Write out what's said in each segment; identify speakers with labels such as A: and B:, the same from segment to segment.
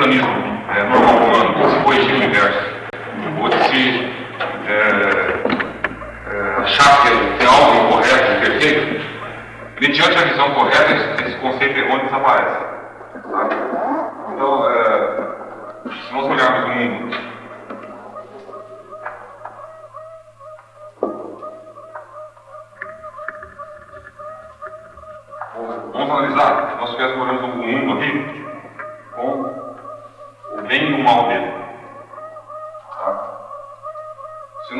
A: mecanismo né? é, normal humano se corrigir o universo, ou de se é, achar que tem algo incorreto, imperfeito, mediante a visão correta, esse conceito errôneo desaparece. Então, é, se nós olharmos o mundo vamos analisar. Nós estivéssemos morando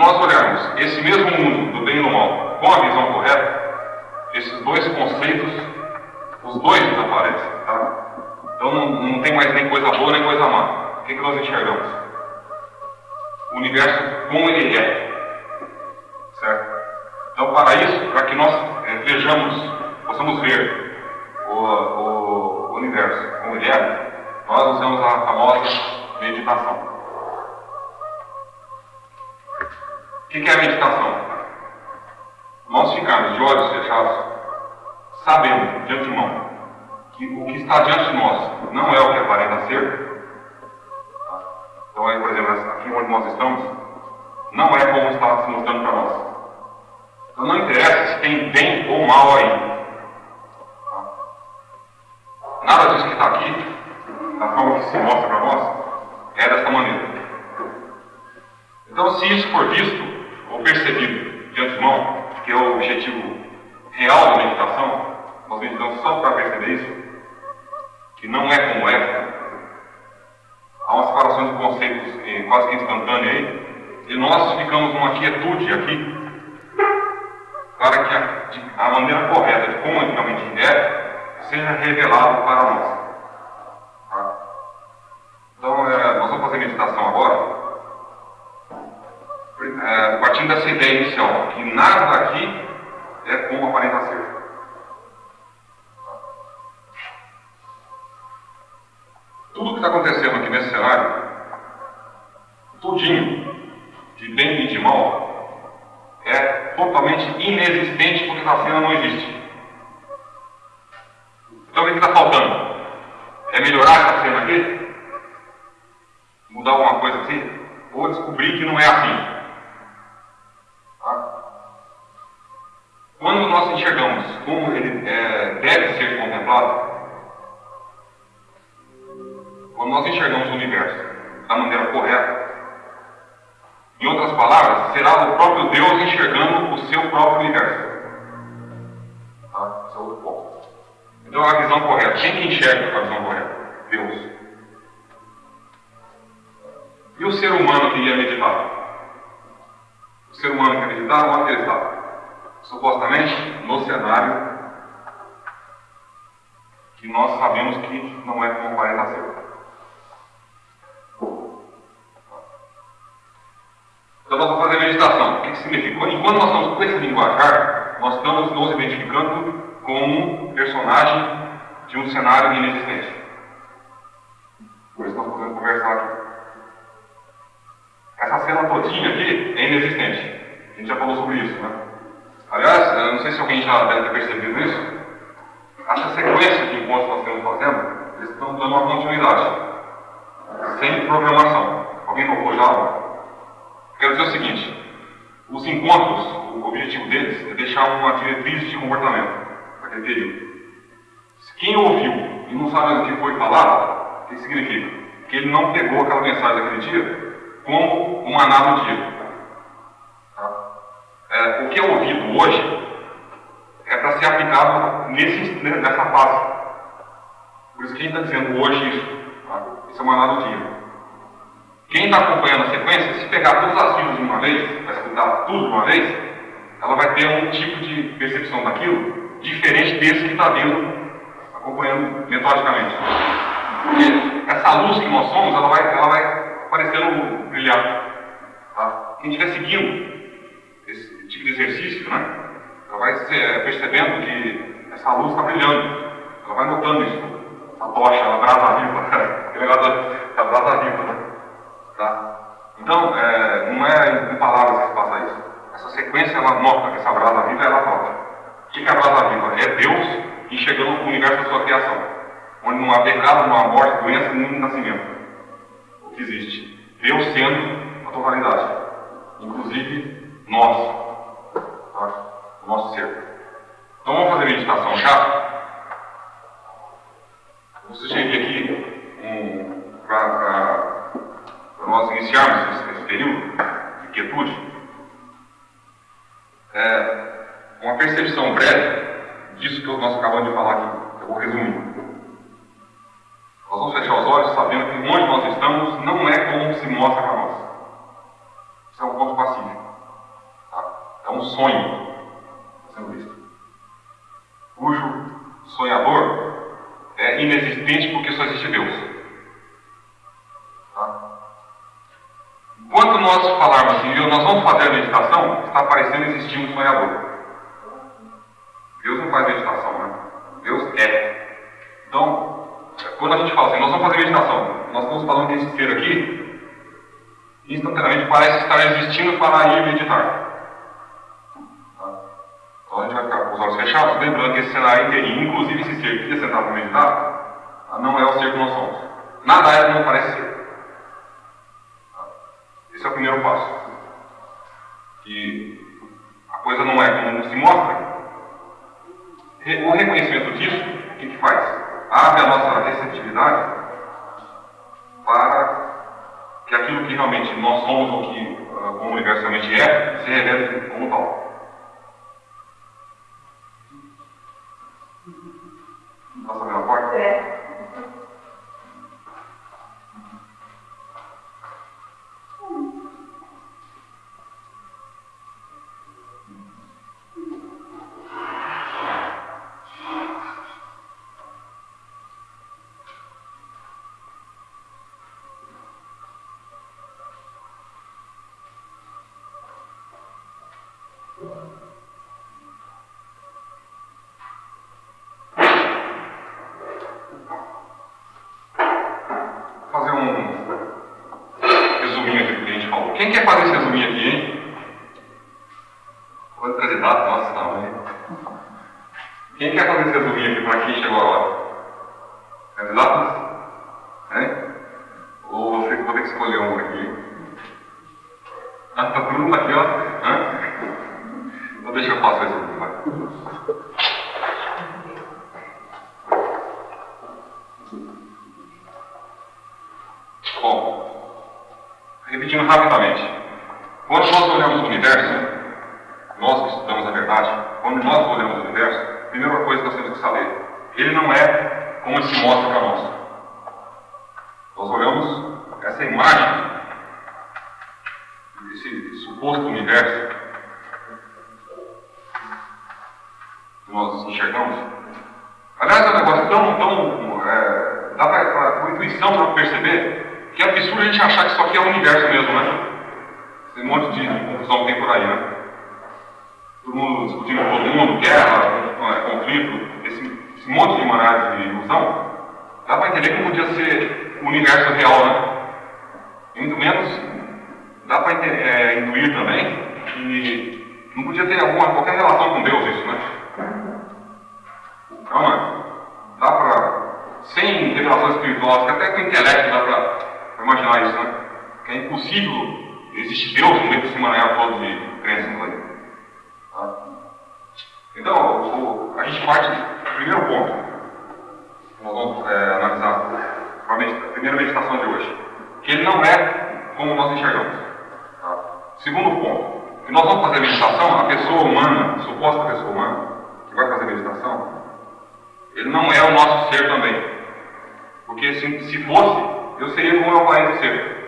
A: nós olharmos esse mesmo mundo do bem e do mal com a visão correta, esses dois conceitos, os dois desaparecem. Tá? Então não, não tem mais nem coisa boa nem coisa má. O que, que nós enxergamos? O universo como ele é. Certo? Então, para isso, para que nós é, vejamos, possamos ver o, o, o universo como ele é, nós usamos a famosa meditação. O que é a meditação? Nós ficamos de olhos fechados, sabendo de antemão que o que está diante de nós não é o que aparenta ser. Então, aí, por exemplo, aqui onde nós estamos, não é como está se mostrando para nós. Então, não interessa se tem bem ou mal aí. Nada disso que está aqui, da forma que se mostra para nós, é desta maneira. Então, se isso for visto ou percebido de antemão, que é o objetivo real da meditação, nós meditamos só para perceber isso, que não é como é, há uma separação de conceitos eh, quase que instantânea aí, e nós ficamos numa quietude aqui, para que a, a maneira correta de como realmente é, seja revelado para nós. Tá? Então, é, nós vamos fazer meditação agora, é, partindo dessa ideia inicial, que nada aqui é como aparenta ser. Tudo que está acontecendo aqui nesse cenário, tudinho, de bem e de mal, é totalmente inexistente porque a cena não existe. Então o que está faltando? É melhorar essa cena aqui? Mudar alguma coisa assim? Ou descobrir que não é assim? Tá? Quando nós enxergamos como ele é, deve quando nós enxergamos o universo da maneira correta, em outras palavras, será o próprio Deus enxergando o seu próprio universo. Tá? Esse é outro ponto. Então, a visão correta. Quem que enxerga a visão correta? Deus. E o ser humano que ia meditar? O ser humano que ia meditar, onde ele está? Supostamente no cenário que nós sabemos que não é como aparenta ser. Então nós vamos fazer meditação. O que, que significa? Enquanto nós estamos com esse linguajar, nós estamos nos identificando como personagem de um cenário inexistente. Por isso nós podemos conversar aqui. Essa cena todinha aqui é inexistente. A gente já falou sobre isso, né? Aliás, eu não sei se alguém já deve ter percebido isso. Essa sequência de que nós estamos fazendo, eles estão dando uma continuidade. Sem programação. Alguém tocou já? Quero dizer o seguinte: os encontros, o objetivo deles é deixar uma diretriz de comportamento naquele período. Quem ouviu e não sabe o que foi falado, o que significa? Que ele não pegou aquela mensagem daquele dia como uma maná do dia. Tá? É, o que é ouvido hoje é para ser aplicado nesse, nessa fase. Por isso que a gente está dizendo hoje isso. Tá? Isso é uma maná do dia. Quem está acompanhando a sequência, se pegar todas as filas de uma vez, vai escutar tudo de uma vez, ela vai ter um tipo de percepção daquilo diferente desse que está vindo acompanhando metodicamente. Porque essa luz que nós somos, ela vai, ela vai aparecendo brilhar. Tá? Quem estiver seguindo esse tipo de exercício, né, ela vai percebendo que essa luz está brilhando. Ela vai notando isso. Essa tocha, a brasa viva. Aquele negócio da brasa viva, né? Tá? Então, é, não é em palavras que se passa isso. Essa sequência, ela nota que essa brasa viva, ela nota. O que é a brasa viva? É Deus enxergando o universo da sua criação. Onde não há pecado, não há morte, doença, nem nascimento. O que existe? Deus sendo a totalidade. Inclusive, nós. Tá? O nosso ser. Então vamos fazer meditação já? Vou sugerir aqui um, para nós iniciarmos esse, esse, período de quietude, é, uma percepção breve disso que nós acabamos de falar aqui. Eu vou resumir. Nós vamos fechar os olhos sabendo que onde nós estamos não é como se mostra para nós. Isso é um ponto pacífico. Tá? É um sonho sendo visto. Cujo sonhador inexistente porque só existe Deus. Tá? Enquanto nós falarmos assim, nós vamos fazer a meditação, está parecendo existir um sonhador. Deus não faz meditação, né? Deus é. Então, quando a gente fala assim, nós vamos fazer meditação, nós estamos falando desse ser aqui, instantaneamente parece estar existindo para ir meditar. Tá? Então a gente vai ficar com os olhos fechados, lembrando que esse cenário inteirinho, inclusive esse ser que ia sentar para meditar, tá? não é o ser que nós somos. Nada é como parece ser. Tá? Esse é o primeiro passo. Que a coisa não é como se mostra. O reconhecimento disso, o que, que faz? abre a nossa receptividade para que aquilo que realmente nós somos ou que uh, como universalmente é, se revele como tal. Mundo aqui, ó. Hã? Então deixa eu passar esse aqui. Bom, repetindo rapidamente. Quando nós olhamos o universo, nós que estudamos a verdade, quando nós olhamos o universo, a primeira coisa que nós temos que saber, ele não é como ele se mostra para nós. Nós olhamos essa imagem suposto universo que nós enxergamos. Aliás, é um negócio tão, tão é, dá para a intuição para perceber que é absurdo a gente achar que isso aqui é o universo mesmo, né? Esse monte de, confusão que tem por aí, né? Todo mundo discutindo com todo mundo, guerra, conflito, esse, esse monte de maneiras de ilusão, dá para entender não podia ser o universo real, né? Muito menos dá para é, intuir também que não podia ter alguma, qualquer relação com Deus isso, né? Calma, dá para, sem revelação espiritual, até com o intelecto dá para imaginar isso, né? Que é impossível existir Deus no meio desse emaranhado todo de crenças aí. Tá? Então, a gente parte do primeiro ponto nós vamos é, analisar a primeira meditação de hoje, que ele não é como nós enxergamos. Segundo ponto, que nós vamos fazer meditação, a pessoa humana, a suposta pessoa humana, que vai fazer meditação, ele não é o nosso ser também. Porque se, se fosse, eu seria como eu aparento ser.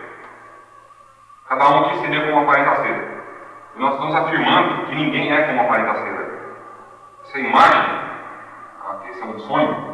A: Cada um aqui seria como aparenta ser. E nós estamos afirmando que ninguém é como aparenta ser. Essa imagem, esse é um sonho,